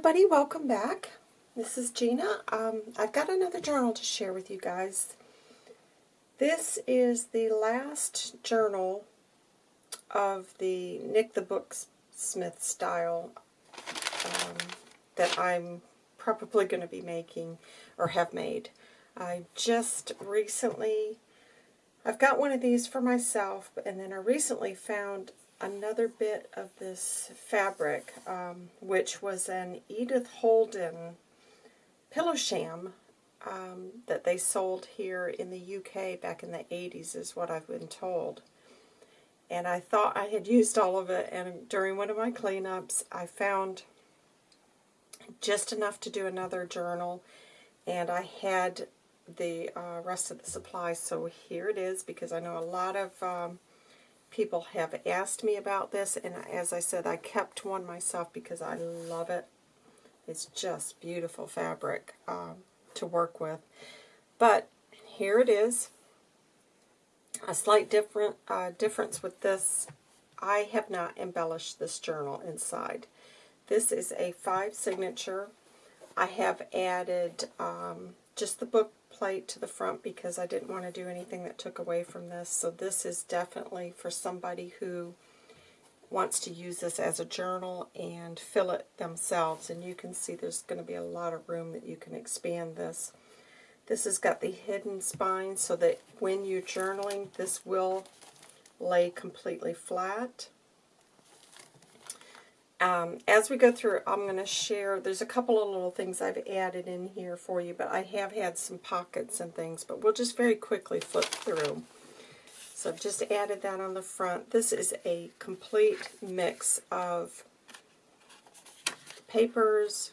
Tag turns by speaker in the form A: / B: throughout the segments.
A: everybody, welcome back. This is Gina. Um, I've got another journal to share with you guys. This is the last journal of the Nik the Booksmith style um, that I'm probably going to be making or have made. I just recently, I've got one of these for myself, and then I recently found another bit of this fabric, um, which was an Edith Holden pillow sham um, that they sold here in the UK back in the 80s is what I've been told. And I thought I had used all of it, and during one of my cleanups, I found just enough to do another journal, and I had the uh, rest of the supplies, so here it is, because I know a lot of um, people have asked me about this, and as I said, I kept one myself because I love it. It's just beautiful fabric um, to work with. But here it is. A slight different uh, difference with this, I have not embellished this journal inside. This is a five signature. I have added um, just the book plate to the front because I didn't want to do anything that took away from this. So this is definitely for somebody who wants to use this as a journal and fill it themselves. And you can see there's going to be a lot of room that you can expand this. This has got the hidden spine so that when you're journaling, this will lay completely flat. Um, as we go through, I'm going to share, there's a couple of little things I've added in here for you, but I have had some pockets and things, but we'll just very quickly flip through. So I've just added that on the front. This is a complete mix of papers,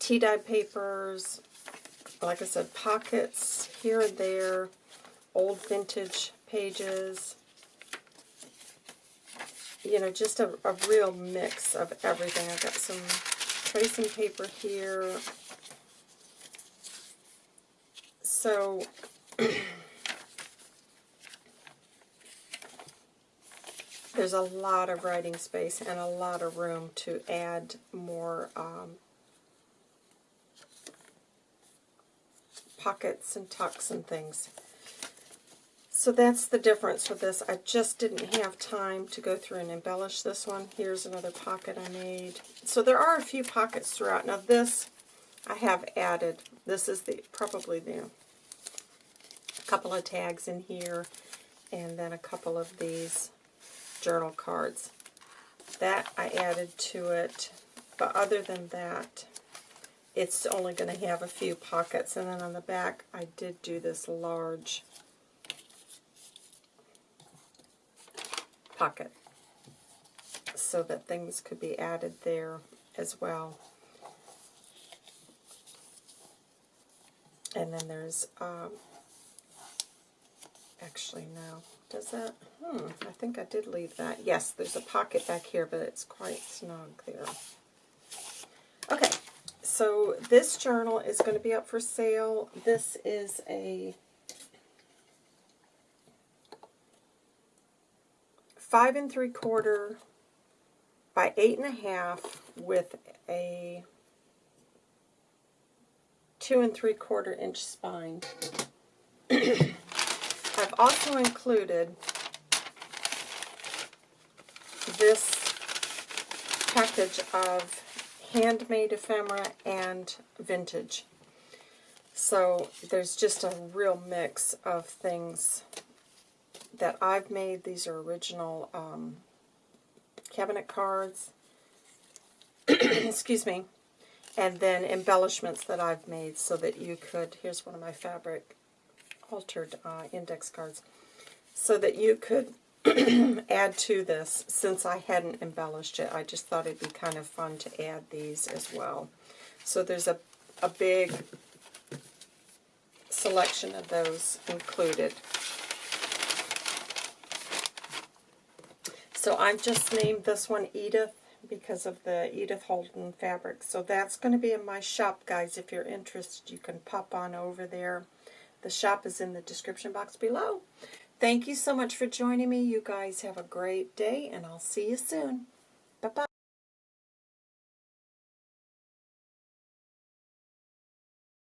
A: tea-dye papers, like I said, pockets here and there, old vintage pages, you know, just a, a real mix of everything. I've got some tracing paper here. So, there's a lot of writing space and a lot of room to add more um, pockets and tucks and things. So that's the difference with this. I just didn't have time to go through and embellish this one. Here's another pocket I made. So there are a few pockets throughout. Now this I have added. This is the probably the couple of tags in here and then a couple of these journal cards. That I added to it, but other than that, it's only going to have a few pockets. And then on the back, I did do this large pocket so that things could be added there as well. And then there's, um, actually no, does that, hmm, I think I did leave that. Yes, there's a pocket back here, but it's quite snug there. Okay, so this journal is going to be up for sale. This is a five and three quarter by eight and a half with a two and three quarter inch spine. I've also included this package of handmade ephemera and vintage. So there's just a real mix of things that I've made. These are original um, cabinet cards. Excuse me. And then embellishments that I've made so that you could, here's one of my fabric altered uh, index cards, so that you could add to this since I hadn't embellished it. I just thought it'd be kind of fun to add these as well. So there's a, a big selection of those included. So I've just named this one Edith because of the Edith Holden fabric. So that's going to be in my shop, guys. If you're interested, you can pop on over there. The shop is in the description box below. Thank you so much for joining me. You guys have a great day, and I'll see you soon.